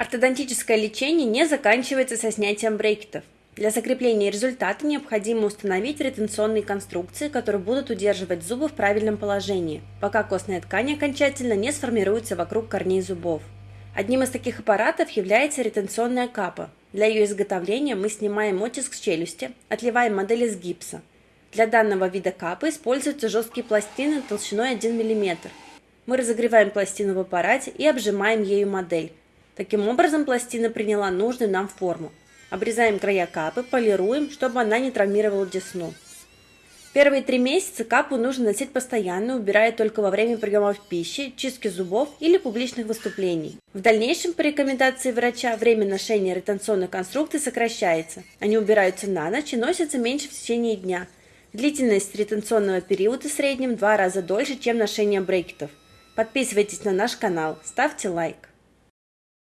Ортодонтическое лечение не заканчивается со снятием брекетов. Для закрепления результата необходимо установить ретенционные конструкции, которые будут удерживать зубы в правильном положении, пока костная ткань окончательно не сформируется вокруг корней зубов. Одним из таких аппаратов является ретенционная капа. Для ее изготовления мы снимаем оттиск с челюсти, отливаем модель из гипса. Для данного вида капы используются жесткие пластины толщиной 1 мм. Мы разогреваем пластину в аппарате и обжимаем ею модель. Таким образом пластина приняла нужную нам форму. Обрезаем края капы, полируем, чтобы она не травмировала десну. Первые три месяца капу нужно носить постоянно, убирая только во время приемов пищи, чистки зубов или публичных выступлений. В дальнейшем, по рекомендации врача, время ношения ретенционной конструкции сокращается. Они убираются на ночь и носятся меньше в течение дня. Длительность ретенционного периода в среднем два раза дольше, чем ношение брекетов. Подписывайтесь на наш канал, ставьте лайк.